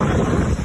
you